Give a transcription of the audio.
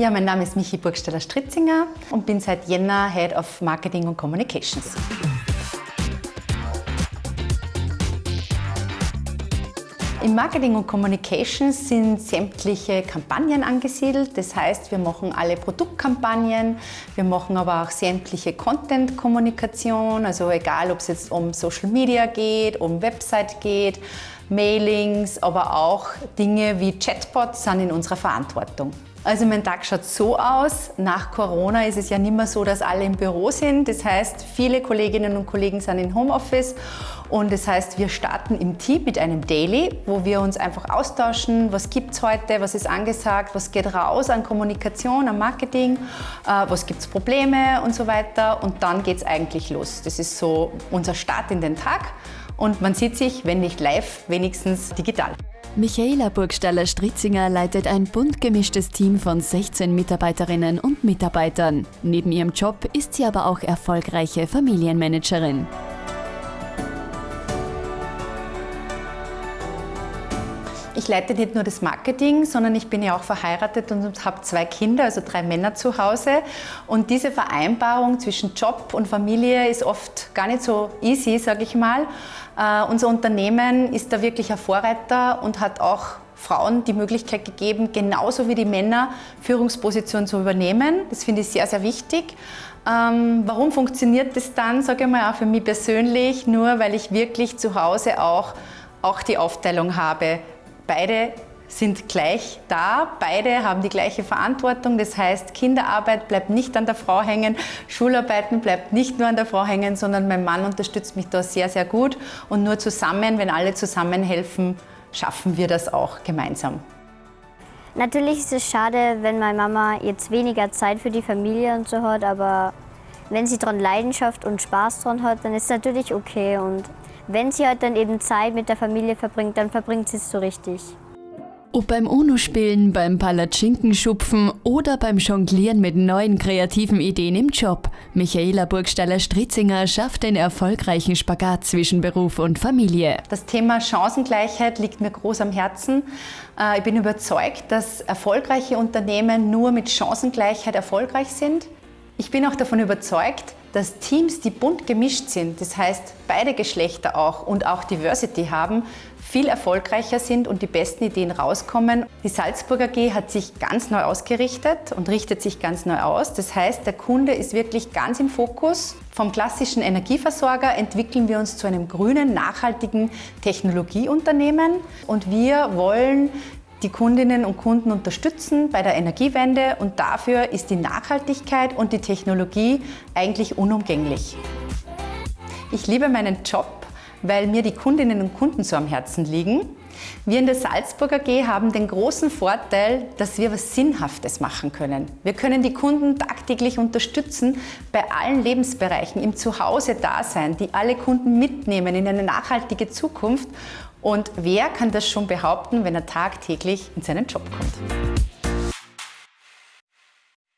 Ja, mein Name ist Michi Burgstaller-Stritzinger und bin seit Jänner Head of Marketing und Communications. Im Marketing und Communications sind sämtliche Kampagnen angesiedelt. Das heißt, wir machen alle Produktkampagnen, wir machen aber auch sämtliche Content-Kommunikation, also egal, ob es jetzt um Social Media geht, um Website geht, Mailings, aber auch Dinge wie Chatbots sind in unserer Verantwortung. Also mein Tag schaut so aus. Nach Corona ist es ja nicht mehr so, dass alle im Büro sind. Das heißt, viele Kolleginnen und Kollegen sind im Homeoffice und das heißt, wir starten im Team mit einem Daily, wo wir uns einfach austauschen, was gibt es heute, was ist angesagt, was geht raus an Kommunikation, an Marketing, äh, was gibt es Probleme und so weiter. Und dann geht es eigentlich los. Das ist so unser Start in den Tag und man sieht sich, wenn nicht live, wenigstens digital. Michaela Burgstaller-Stritzinger leitet ein bunt gemischtes Team von 16 Mitarbeiterinnen und Mitarbeitern. Neben ihrem Job ist sie aber auch erfolgreiche Familienmanagerin. Ich leite nicht nur das Marketing, sondern ich bin ja auch verheiratet und habe zwei Kinder, also drei Männer zu Hause. Und diese Vereinbarung zwischen Job und Familie ist oft gar nicht so easy, sage ich mal. Uh, unser Unternehmen ist da wirklich ein Vorreiter und hat auch Frauen die Möglichkeit gegeben, genauso wie die Männer Führungspositionen zu übernehmen. Das finde ich sehr, sehr wichtig. Ähm, warum funktioniert das dann, sage ich mal, auch für mich persönlich? Nur weil ich wirklich zu Hause auch, auch die Aufteilung habe, Beide sind gleich da, beide haben die gleiche Verantwortung. Das heißt, Kinderarbeit bleibt nicht an der Frau hängen, Schularbeiten bleibt nicht nur an der Frau hängen, sondern mein Mann unterstützt mich da sehr, sehr gut. Und nur zusammen, wenn alle zusammenhelfen, schaffen wir das auch gemeinsam. Natürlich ist es schade, wenn meine Mama jetzt weniger Zeit für die Familie und so hat, aber wenn sie daran Leidenschaft und Spaß dran hat, dann ist es natürlich okay. Und wenn sie halt dann eben Zeit mit der Familie verbringt, dann verbringt sie es so richtig. Ob beim UNO-Spielen, beim Palatschinkenschupfen oder beim Jonglieren mit neuen kreativen Ideen im Job, Michaela Burgstaller-Stritzinger schafft den erfolgreichen Spagat zwischen Beruf und Familie. Das Thema Chancengleichheit liegt mir groß am Herzen. Äh, ich bin überzeugt, dass erfolgreiche Unternehmen nur mit Chancengleichheit erfolgreich sind. Ich bin auch davon überzeugt, dass Teams, die bunt gemischt sind, das heißt beide Geschlechter auch und auch Diversity haben, viel erfolgreicher sind und die besten Ideen rauskommen. Die Salzburger AG hat sich ganz neu ausgerichtet und richtet sich ganz neu aus. Das heißt, der Kunde ist wirklich ganz im Fokus. Vom klassischen Energieversorger entwickeln wir uns zu einem grünen, nachhaltigen Technologieunternehmen und wir wollen die Kundinnen und Kunden unterstützen bei der Energiewende und dafür ist die Nachhaltigkeit und die Technologie eigentlich unumgänglich. Ich liebe meinen Job, weil mir die Kundinnen und Kunden so am Herzen liegen. Wir in der Salzburger AG haben den großen Vorteil, dass wir was Sinnhaftes machen können. Wir können die Kunden tagtäglich unterstützen bei allen Lebensbereichen, im Zuhause-Dasein, die alle Kunden mitnehmen in eine nachhaltige Zukunft und wer kann das schon behaupten, wenn er tagtäglich in seinen Job kommt?